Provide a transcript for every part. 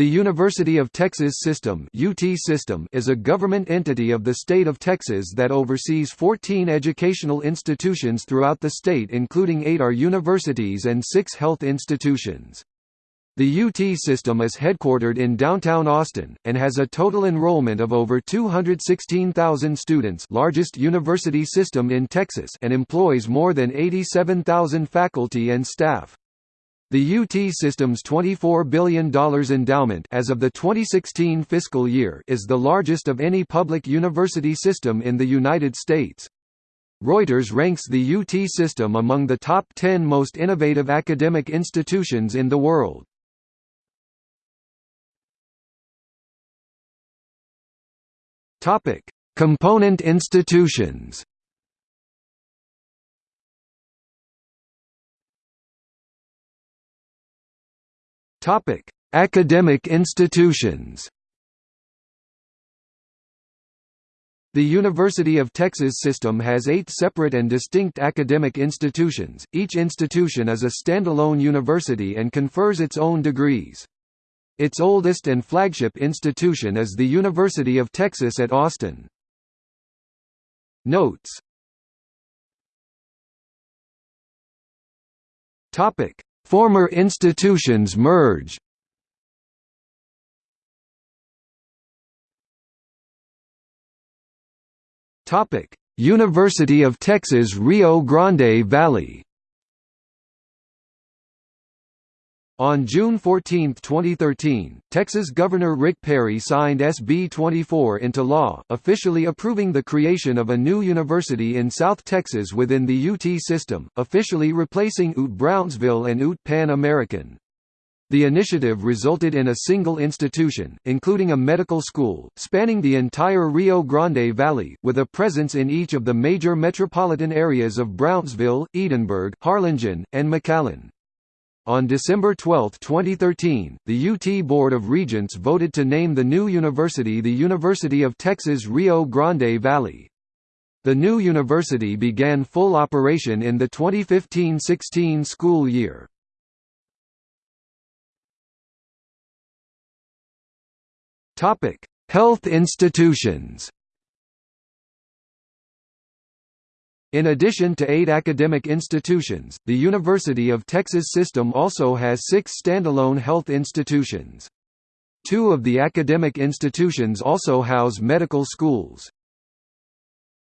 The University of Texas System (UT System) is a government entity of the state of Texas that oversees 14 educational institutions throughout the state including 8 are universities and 6 health institutions. The UT system is headquartered in downtown Austin, and has a total enrollment of over 216,000 students largest university system in Texas and employs more than 87,000 faculty and staff. The UT system's $24 billion endowment as of the 2016 fiscal year is the largest of any public university system in the United States. Reuters ranks the UT system among the top 10 most innovative academic institutions in the world. Component institutions Topic: Academic institutions. The University of Texas system has eight separate and distinct academic institutions, each institution is a standalone university and confers its own degrees. Its oldest and flagship institution is the University of Texas at Austin. Notes Former institutions merge. University of Texas Rio Grande Valley On June 14, 2013, Texas Governor Rick Perry signed SB 24 into law, officially approving the creation of a new university in South Texas within the UT system, officially replacing UT Brownsville and UT Pan American. The initiative resulted in a single institution, including a medical school, spanning the entire Rio Grande Valley, with a presence in each of the major metropolitan areas of Brownsville, Edinburg, Harlingen, and McAllen. On December 12, 2013, the UT Board of Regents voted to name the new university the University of Texas Rio Grande Valley. The new university began full operation in the 2015–16 school year. Health institutions In addition to eight academic institutions, the University of Texas system also has six standalone health institutions. Two of the academic institutions also house medical schools.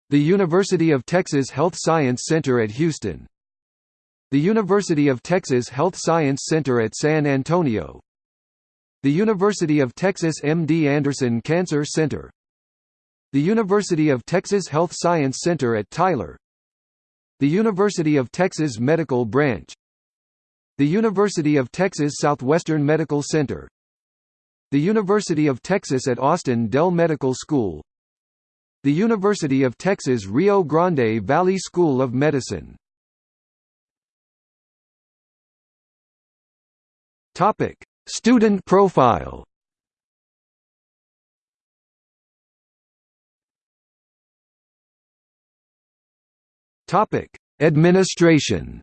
The University of Texas Health Science Center at Houston The University of Texas Health Science Center at San Antonio The University of Texas MD Anderson Cancer Center The University of Texas Health Science Center at Tyler the University of Texas Medical Branch. The University of Texas Southwestern Medical Center. The University of Texas at Austin Dell Medical School. The University of Texas Rio Grande Valley School of Medicine. Student profile Topic: Administration.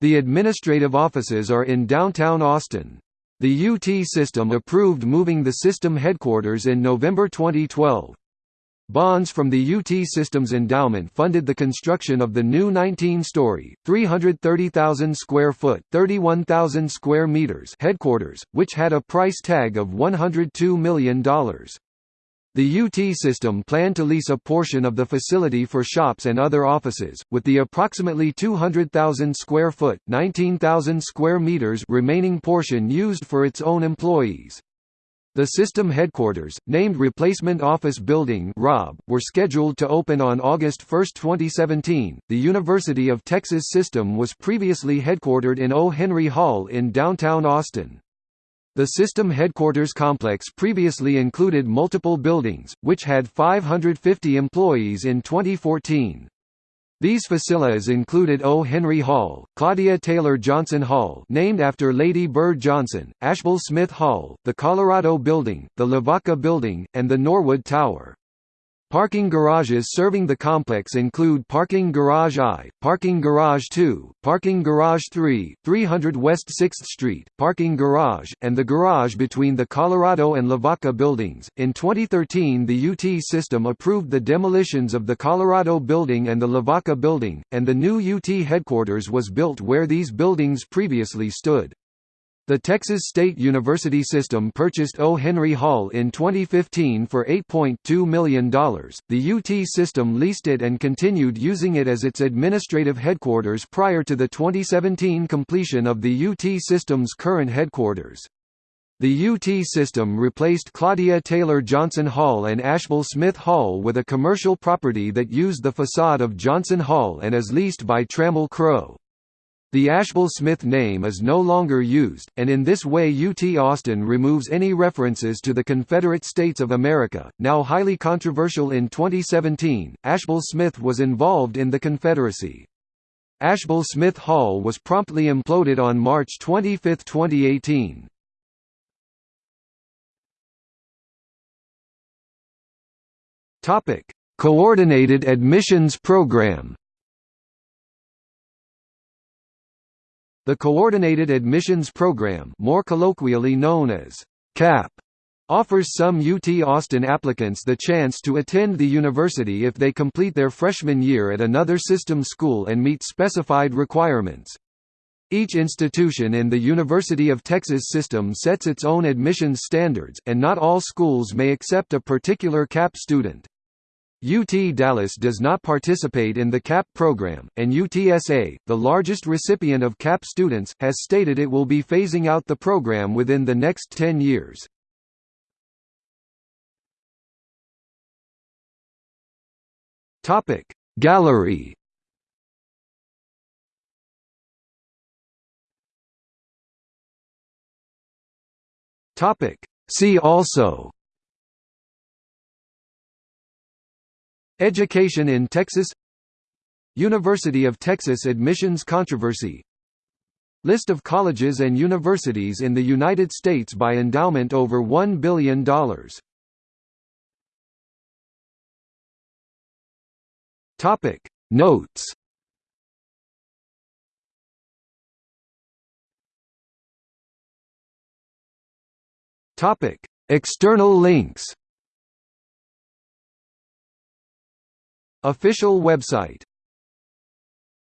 The administrative offices are in downtown Austin. The UT system approved moving the system headquarters in November 2012. Bonds from the UT Systems Endowment funded the construction of the new 19-story, 330,000 square foot (31,000 square meters) headquarters, which had a price tag of $102 million. The UT system planned to lease a portion of the facility for shops and other offices, with the approximately 200,000 square foot (19,000 square meters) remaining portion used for its own employees. The system headquarters, named Replacement Office Building (ROB), were scheduled to open on August 1, 2017. The University of Texas system was previously headquartered in O. Henry Hall in downtown Austin. The system headquarters complex previously included multiple buildings, which had 550 employees in 2014. These facilas included O. Henry Hall, Claudia Taylor Johnson Hall named after Lady Bird Johnson, Ashbel Smith Hall, the Colorado Building, the Lavaca Building, and the Norwood Tower. Parking garages serving the complex include Parking Garage I, Parking Garage II, Parking Garage 3, 300 West 6th Street, Parking Garage, and the garage between the Colorado and Lavaca buildings. In 2013, the UT system approved the demolitions of the Colorado building and the Lavaca building, and the new UT headquarters was built where these buildings previously stood. The Texas State University system purchased O. Henry Hall in 2015 for $8.2 million. The UT system leased it and continued using it as its administrative headquarters prior to the 2017 completion of the UT system's current headquarters. The UT system replaced Claudia Taylor Johnson Hall and Ashbel Smith Hall with a commercial property that used the facade of Johnson Hall and is leased by Trammell Crow. The Ashbel Smith name is no longer used, and in this way UT Austin removes any references to the Confederate States of America. Now highly controversial in 2017, Ashbel Smith was involved in the Confederacy. Ashbel Smith Hall was promptly imploded on March 25, 2018. Topic: Coordinated Admissions Program. The Coordinated Admissions Program more colloquially known as CAP offers some UT Austin applicants the chance to attend the university if they complete their freshman year at another system school and meet specified requirements. Each institution in the University of Texas system sets its own admissions standards, and not all schools may accept a particular CAP student. UT Dallas does not participate in the CAP program, and UTSA, the largest recipient of CAP students, has stated it will be phasing out the program within the next 10 years. Gallery See also Education in Texas. University of Texas admissions controversy. List of colleges and universities in the United States by endowment over $1 billion Topic. Notes. Topic. External links Official website